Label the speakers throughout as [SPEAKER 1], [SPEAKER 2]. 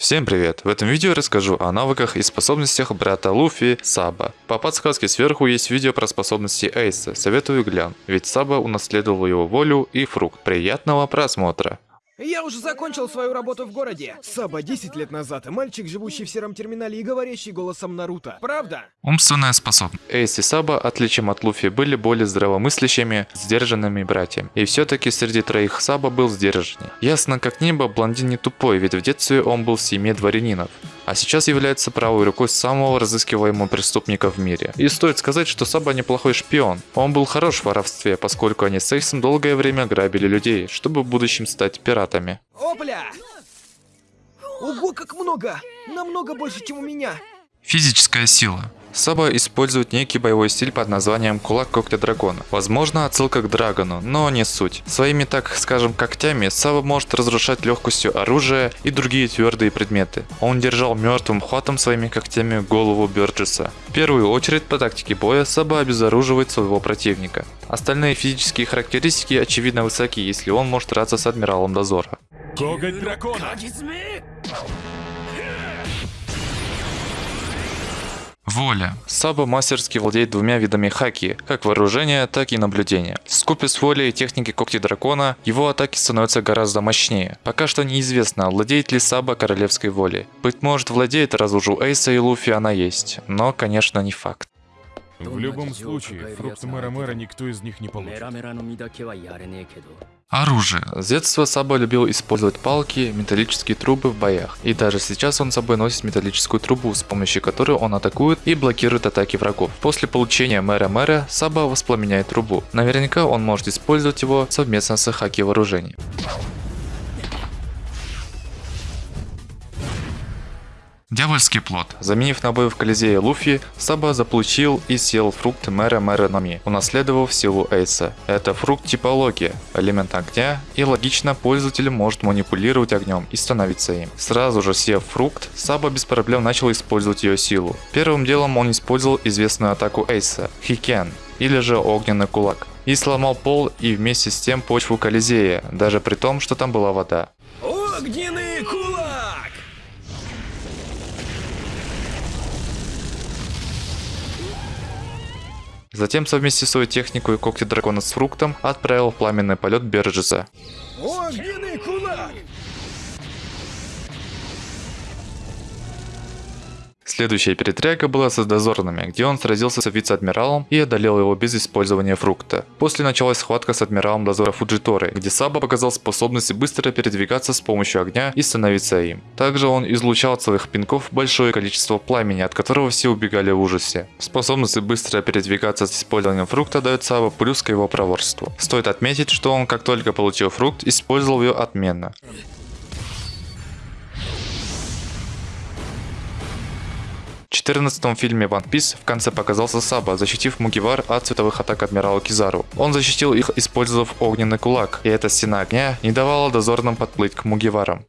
[SPEAKER 1] Всем привет! В этом видео расскажу о навыках и способностях брата Луфи Саба. По подсказке сверху есть видео про способности Эйса, советую глянь, ведь Саба унаследовал его волю и фрукт. Приятного просмотра!
[SPEAKER 2] Я уже закончил свою работу в городе. Саба 10 лет назад, мальчик, живущий в сером терминале и говорящий голосом Наруто. Правда?
[SPEAKER 1] Умственная способность. Эйс и Саба, отличием от Луфи, были более здравомыслящими, сдержанными братьями. И все-таки среди троих Саба был сдержаннее. Ясно как небо, блондин не тупой, ведь в детстве он был в семье дворянинов а сейчас является правой рукой самого разыскиваемого преступника в мире. И стоит сказать, что Саба неплохой шпион. Он был хорош в воровстве, поскольку они с Эйсом долгое время грабили людей, чтобы в будущем стать пиратами.
[SPEAKER 2] Опля! Ого, как много! Намного больше, чем у меня!
[SPEAKER 1] Физическая сила. Саба использует некий боевой стиль под названием Кулак Когтя Дракона. Возможно, отсылка к Драгону, но не суть. Своими, так скажем, когтями Саба может разрушать легкостью оружие и другие твердые предметы. Он держал мертвым хватом своими когтями голову Бёрджеса. В первую очередь по тактике боя Саба обезоруживает своего противника. Остальные физические характеристики очевидно высоки, если он может драться с Адмиралом Дозора. Коготь дракона! Воля. Саба мастерски владеет двумя видами хаки, как вооружение, так и наблюдение. Скупе с волей и техники когти дракона, его атаки становятся гораздо мощнее. Пока что неизвестно, владеет ли Саба королевской волей. Быть может владеет, раз уж у Эйса и Луфи она есть, но конечно не факт.
[SPEAKER 3] В любом случае, фрукты мэра-мэра никто из них не получит.
[SPEAKER 1] Оружие. С детства Саба любил использовать палки, металлические трубы в боях. И даже сейчас он с собой носит металлическую трубу, с помощью которой он атакует и блокирует атаки врагов. После получения мэра мэра Саба воспламеняет трубу. Наверняка он может использовать его совместно с хаки вооружений. Дьявольский плод. Заменив на бой в Колизее Луфи, Саба заполучил и съел фрукт мэра мэра Нами, унаследовав силу Эйса. Это фрукт типология, элемент огня, и логично пользователь может манипулировать огнем и становиться им. Сразу же съев фрукт, Саба без проблем начал использовать ее силу. Первым делом он использовал известную атаку Эйса – Хикен, или же огненный кулак. И сломал пол и вместе с тем почву Колизея, даже при том, что там была вода.
[SPEAKER 2] Огненный
[SPEAKER 1] Затем, совместив свою технику и когти дракона с фруктом, отправил в пламенный полет Берджеса.
[SPEAKER 2] Огненный
[SPEAKER 1] Следующая перетряга была с дозорными, где он сразился с вице-адмиралом и одолел его без использования фрукта. После началась схватка с адмиралом дозора Фуджиторы, где Саба показал способность быстро передвигаться с помощью огня и становиться им. Также он излучал от своих пинков большое количество пламени, от которого все убегали в ужасе. Способность быстро передвигаться с использованием фрукта дает Саба плюс к его проворству. Стоит отметить, что он как только получил фрукт, использовал ее отменно. 14 фильме One Piece в конце показался Саба, защитив Мугивар от световых атак Адмирала Кизару. Он защитил их, использовав огненный кулак, и эта стена огня не давала дозорным подплыть к Мугиварам.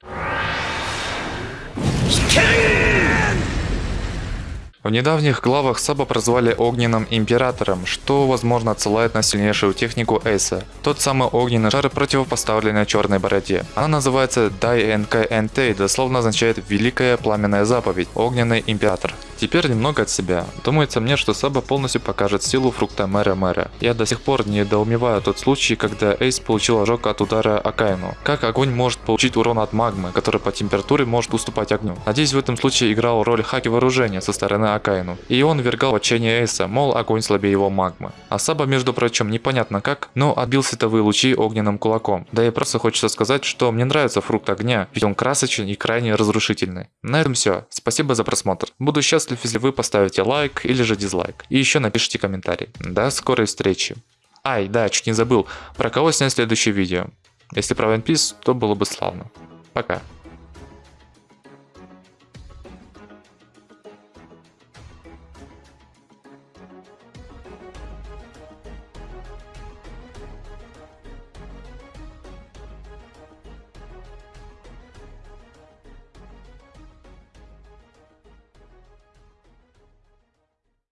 [SPEAKER 1] В недавних главах Саба прозвали Огненным Императором, что возможно отсылает на сильнейшую технику Эйса. Тот самый огненный шар противопоставленный черной бороде. Она называется Дай НКНТ и дословно означает Великая Пламенная Заповедь, Огненный Император. Теперь немного от себя. Думается мне, что Саба полностью покажет силу фрукта Мэра Мэра. Я до сих пор недоумеваю тот случай, когда Эйс получил ожог от удара Акайну. Как огонь может получить урон от магмы, который по температуре может уступать огню? Надеюсь, в этом случае играл роль хаки вооружения со стороны Акайну. И он вергал в отчаяние Эйса, мол, огонь слабее его магмы. А Саба, между прочим, непонятно как, но отбил световые лучи огненным кулаком. Да и просто хочется сказать, что мне нравится фрукт огня, ведь он красочен и крайне разрушительный. На этом все. Спасибо за просмотр. Буду счастлив, если вы поставите лайк или же дизлайк. И еще напишите комментарий. До скорой встречи. Ай, да, чуть не забыл. Про кого снять следующее видео. Если про One Piece, то было бы славно. Пока.